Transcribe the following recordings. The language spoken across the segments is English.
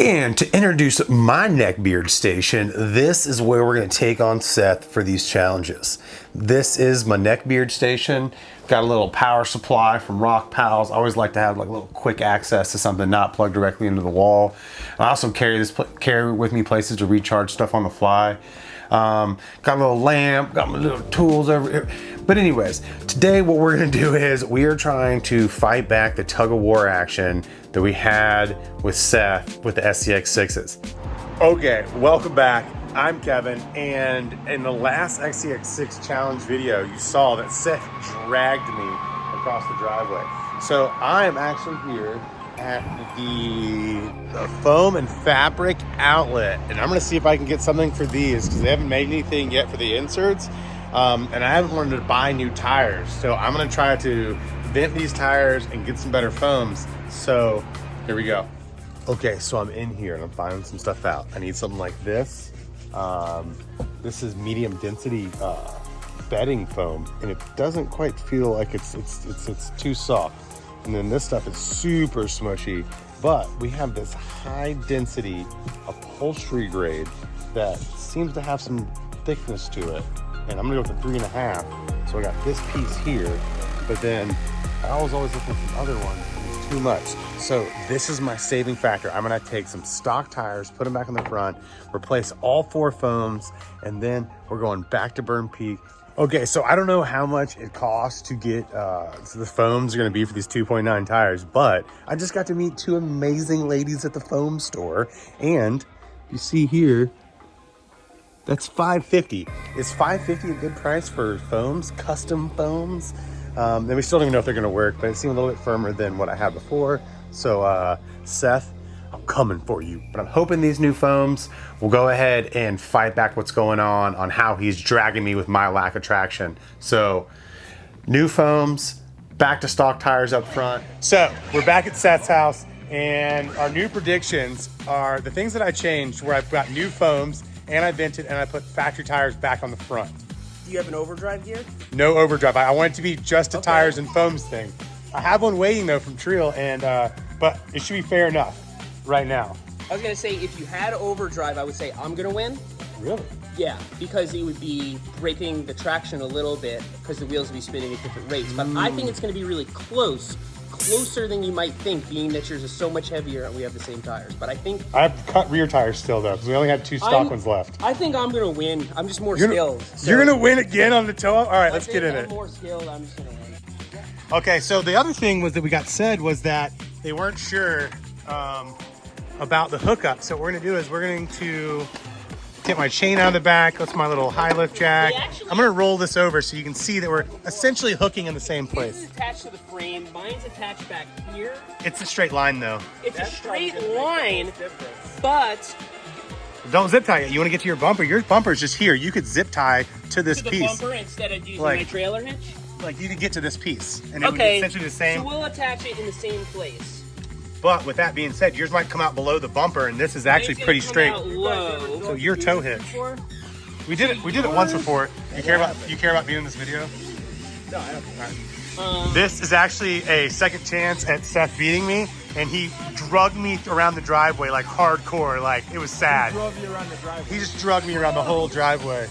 And to introduce my neckbeard station, this is where we're gonna take on Seth for these challenges. This is my neckbeard station. Got a little power supply from Rockpals. I always like to have like a little quick access to something not plugged directly into the wall. I also carry this carry with me places to recharge stuff on the fly. Um, got a little lamp, got my little tools over here. But anyways, today what we're gonna do is we are trying to fight back the tug of war action that we had with Seth with the SCX6s. Okay, welcome back. I'm Kevin, and in the last SCX6 challenge video, you saw that Seth dragged me across the driveway. So I am actually here at the, the foam and fabric outlet and I'm gonna see if I can get something for these because they haven't made anything yet for the inserts um, and I haven't wanted to buy new tires so I'm gonna try to vent these tires and get some better foams so here we go. Okay so I'm in here and I'm finding some stuff out. I need something like this. Um, this is medium density uh, bedding foam and it doesn't quite feel like it's it's it's, it's too soft and then this stuff is super smushy, but we have this high density upholstery grade that seems to have some thickness to it. And I'm gonna go with the three and a half. So I got this piece here, but then I was always looking for other ones too much. So this is my saving factor. I'm gonna take some stock tires, put them back on the front, replace all four foams, and then we're going back to Burn Peak Okay, so I don't know how much it costs to get uh, the foams are going to be for these 2.9 tires, but I just got to meet two amazing ladies at the foam store, and you see here, that's 550. Is 550 a good price for foams, custom foams? Um, and we still don't even know if they're going to work, but it seemed a little bit firmer than what I had before. So uh, Seth coming for you. But I'm hoping these new foams will go ahead and fight back what's going on on how he's dragging me with my lack of traction. So new foams, back to stock tires up front. So we're back at Seth's house and our new predictions are the things that I changed where I've got new foams and I vented and I put factory tires back on the front. Do you have an overdrive gear? No overdrive. I want it to be just a okay. tires and foams thing. I have one waiting though from Treal and uh, but it should be fair enough right now? I was gonna say if you had overdrive, I would say I'm gonna win. Really? Yeah, because it would be breaking the traction a little bit because the wheels would be spinning at different rates. But mm. I think it's gonna be really close, closer than you might think, being that yours is so much heavier and we have the same tires. But I think I have cut rear tires still though, because we only have two stock I'm, ones left. I think I'm gonna win. I'm just more you're skilled. Gonna, so. You're gonna win again on the toe up. All right, I let's get in I'm it. More skilled. I'm just gonna win. Okay, so the other thing was that we got said was that they weren't sure um, about the hookup. So what we're gonna do is we're going to get my chain out of the back. That's my little high lift jack. I'm gonna roll this over so you can see that we're essentially hooking in the same place. This is attached to the frame. Mine's attached back here. It's a straight line though. It's That's a straight line, but don't zip tie it. You want to get to your bumper. Your bumper is just here. You could zip tie to this to the piece. bumper instead of using like, my trailer hitch. Like you could get to this piece, and it okay. would be essentially the same. So we'll attach it in the same place. But with that being said, yours might come out below the bumper, and this is actually pretty straight. So your tow hitch. We did it. We did it once before. You care about you care about being in this video? No, I don't. Right. Um, this is actually a second chance at Seth beating me, and he drugged me around the driveway like hardcore. Like it was sad. He drove you around the driveway. He just drugged me around the whole driveway.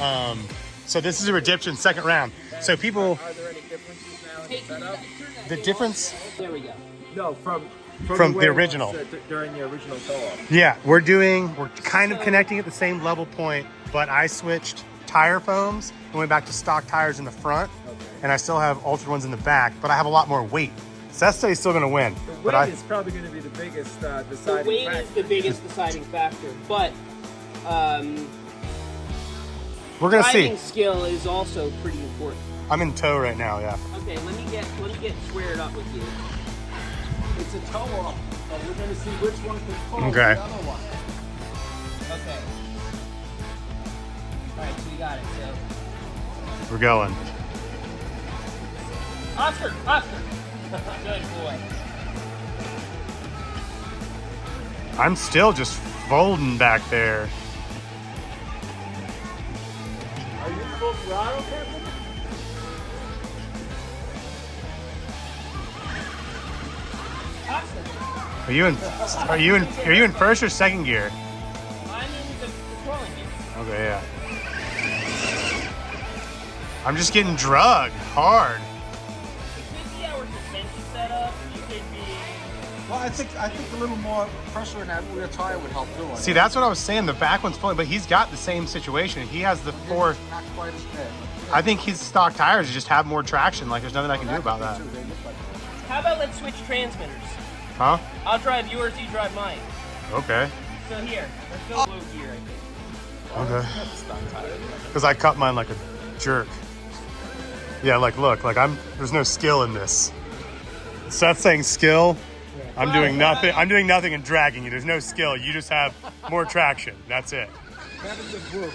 Um, so this is a redemption second round. So people. Are there any differences now in the setup? The difference. There we go. No, from from, from the, the original. during the original co-op. Yeah, we're doing, we're kind of connecting at the same level point, but I switched tire foams and went back to stock tires in the front, okay. and I still have altered ones in the back, but I have a lot more weight. Seth's still going to win. The weight but I, is probably going to be the biggest uh, deciding The weight factor. is the biggest deciding factor, but um, we're going to see. skill is also pretty important. I'm in tow right now, yeah. Okay, let me get let me get squared up with you. It's a tow off, but we're going to see which one can pull okay. the other one. Okay. Alright, so we got it, so. We're going. Oscar! Oscar! Good boy. I'm still just folding back there. Are you full throttle, Captain? Are you in? Are you in? Are you in first or second gear? I'm in the, the crawling gear. Okay, yeah. I'm just getting drugged hard. With 50 hour suspension setup, you could be. Well, I think I think a little more pressure in that rear tire would help too. See, that's what I was saying. The back one's pulling, but he's got the same situation. He has the four. Not quite as bad. I think his stock tires just have more traction. Like, there's nothing I can do about that. Too, like How about let's switch transmitters? Huh? I'll drive yours, you drive mine. Okay. So here, let's go low gear, I think. Okay. Because I cut mine like a jerk. Yeah, like look, like I'm. There's no skill in this. Seth's saying skill. I'm doing nothing. I'm doing nothing and dragging you. There's no skill. You just have more traction. That's it. that is a group.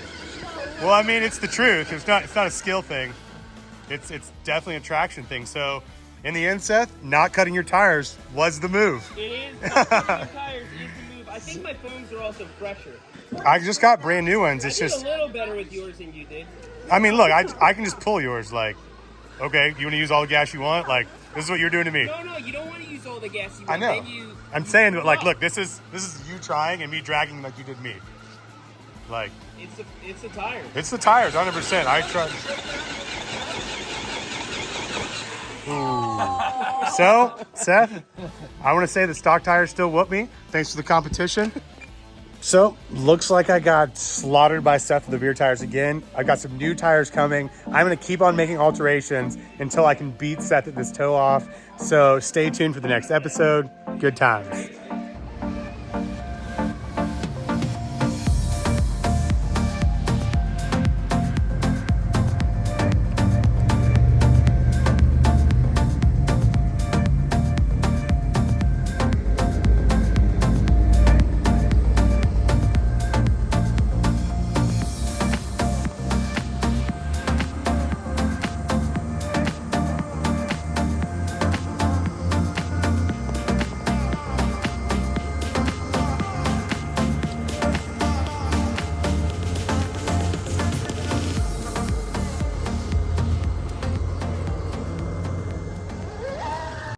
Well, I mean, it's the truth. It's not. It's not a skill thing. It's it's definitely a traction thing. So, in the end, Seth, not cutting your tires was the move. It is. Cutting your tires is the move. I think my foams are also fresher. I just got brand new ones. It's just. a little better with yours than you did. I mean, look, I I can just pull yours. Like, okay, you want to use all the gas you want? Like, this is what you're doing to me. No, no, you don't want to use all the gas you want. I know. You, I'm saying, that, like, look, this is this is you trying and me dragging like you did me. Like, it's the it's the tires. it's the tires, 100. percent I tried. Ooh. So, Seth, I want to say the stock tires still whoop me. Thanks for the competition. So, looks like I got slaughtered by Seth with the rear tires again. I've got some new tires coming. I'm going to keep on making alterations until I can beat Seth at this tow off. So, stay tuned for the next episode. Good times.